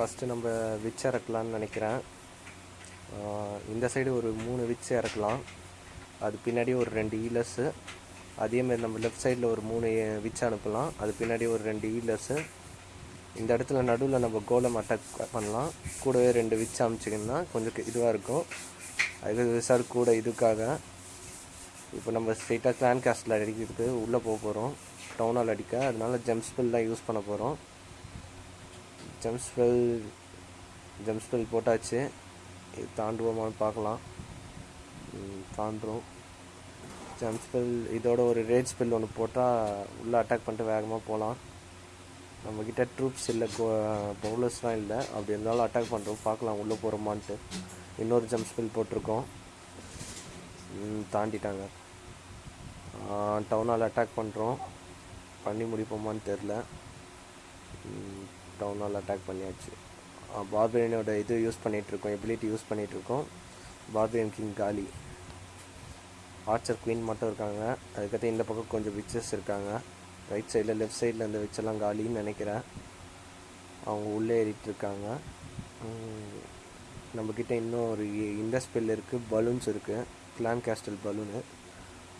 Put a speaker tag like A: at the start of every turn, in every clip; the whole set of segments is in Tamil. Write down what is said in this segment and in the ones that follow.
A: ஃபஸ்ட்டு நம்ம விச் இறக்கலான்னு நினைக்கிறேன். இந்த சைடு ஒரு மூணு விச் இறக்கலாம். அது பின்னாடி ஒரு ரெண்டு ஈலர்ஸு அதேமாதிரி நம்ம லெஃப்ட் சைடில் ஒரு மூணு விச் அனுப்பலாம். அது பின்னாடி ஒரு ரெண்டு ஈலர்ஸு இந்த இடத்துல நடுவில் நம்ம கோலம் அட்டாக் பண்ணலாம். கூடவே ரெண்டு விச் அமிச்சிங்கன்னா கொஞ்சம் இதுவாக இருக்கும். அது சார் கூட இதுக்காக. இப்போ நம்ம ஸ்ட்ரெயிட்டாக கிளான் காஸ்டில் அடிக்கிறதுக்கு உள்ளே போக போகிறோம் டவுனால் அடிக்க. அதனால ஜெம் ஸ்பெல் தான் யூஸ் பண்ண போகிறோம் ஜெம் ஸ்பெல் ஜெம் ஸ்பெல் போட்டாச்சு. இது தாண்டுவோமான்னு பார்க்கலாம். தாண்டுறோம். ஜெம் ஸ்பெல் இதோட ஒரு ரேட் ஸ்பெல் ஒன்று போட்டால் உள்ளே அட்டாக் பண்ணிட்டு வேகமாக போகலாம் நம்மக்கிட்ட ட்ரூப்ஸ் இல்லை பவுலர்ஸ்லாம் இல்லை. அப்படி இருந்தாலும் அட்டாக் பண்ணுறோம் பார்க்கலாம் உள்ளே போகிறோமான்ட்டு இன்னொரு ஜம்ப் ஸ்பெல் போட்டிருக்கோம். தாண்டிட்டாங்க. டவுனால் அட்டாக் பண்ணுறோம் பண்ணி முடிப்போமான்னு தெரில டவுனால் அட்டாக் பண்ணியாச்சு. பார்பரியனோட இது யூஸ் பண்ணிகிட்ருக்கோம் எபிலிட்டி யூஸ் பண்ணிகிட்ருக்கோம் பார்பரியன் கிங் காலி. ஆர்ச்சர் குயின் மட்டும் இருக்காங்க. அதுக்கடுத்து இந்த பக்கம் கொஞ்சம் விச்சஸ் இருக்காங்க. ரைட் சைடில் லெஃப்ட் சைடில் இந்த விச்செல்லாம் காலின்னு நினைக்கிறேன். அவங்க உள்ளே ஏறிட்டு இருக்காங்க நம்மக்கிட்ட இன்னும் ஒரு இந்த ஸ்பெல் இருக்குது பலூன்ஸ் இருக்குது கிளான் கேஸ்டல் பலூனு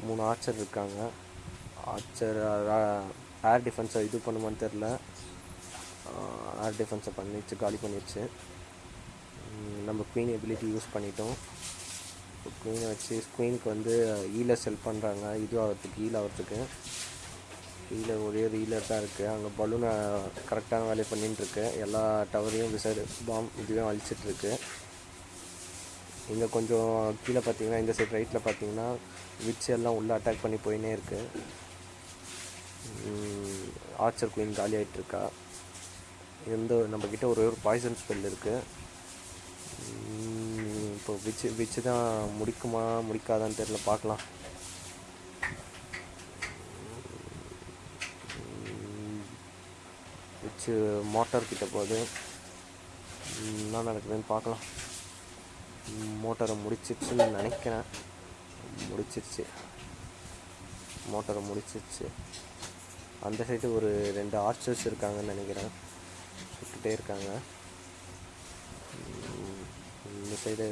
A: மூணு ஆர்ச்சர் இருக்காங்க. ஆர்ச்சர் ஏர் டிஃபென்ஸை இது பண்ணுமான்னு தெரில ஏர் டிஃபென்ஸை பண்ணிச்சு காலி பண்ணிடுச்சு நம்ம குயின் எபிலிட்டி யூஸ் பண்ணிட்டோம். குயினை வச்சு குயினுக்கு வந்து ஈலர் செல் பண்ணுறாங்க இது ஆகிறதுக்கு ஈல் ஆகிறதுக்கு ஈல ஒரே ஒரு ஹீலர் தான் இருக்குது அங்கே பலூனை கரெக்டான வேலையை பண்ணிட்டுருக்கு எல்லா டவரையும் விசர் பாம் இதுவே அழிச்சிட்ருக்கு இங்கே கொஞ்சம் கீழே பார்த்தீங்கன்னா இந்த சைடு ரைட்டில் பார்த்தீங்கன்னா விட்ச் எல்லாம் உள்ளே அட்டாக் பண்ணி போயினே இருக்குது ஆர்ச்சர் குயின் காலி ஆகிட்டுருக்கா எந்த நம்மக்கிட்ட ஒரு ஒரு பாய்சன் ஸ்பெல் இருக்குது இப்போ விச்சு விச்சு தான் முடிக்குமா முடிக்காதான்னு தெரில பார்க்கலாம். விச்சு மோட்டார் கிட்ட போகுது. என்ன நடக்குதுன்னு பார்க்கலாம். மோட்டாரை முடிச்சிருச்சுன்னு நினைக்கிறேன். முடிச்சிருச்சு. மோட்டாரை முடிச்சிருச்சு. அந்த சைடு ஒரு ரெண்டு ஆர்ச்சர்ஸ் இருக்காங்கன்னு நினைக்கிறேன். சுட்டுட்டே இருக்காங்க. இந்த சைடு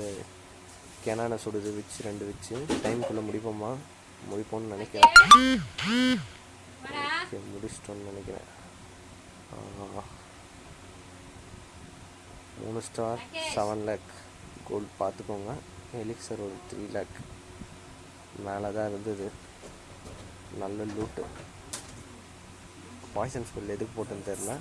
A: கெனானை சுடுது வச்சு ரெண்டு வச்சு டைமுக்குள்ளே முடிப்போமா? முடிப்போம்னு நினைக்கிறேன். ஓகே முடிச்சிட்டோன்னு நினைக்கிறேன். மூணு ஸ்டார் செவன் லேக் கோல்டு பார்த்துக்கோங்க. எலிக்சர் ஒரு த்ரீ லேக் மேலே தான் இருந்தது. நல்ல லூட்டு பாய்சன் ஸ்பெல் எதுக்கு போட்டுன்னு தெரில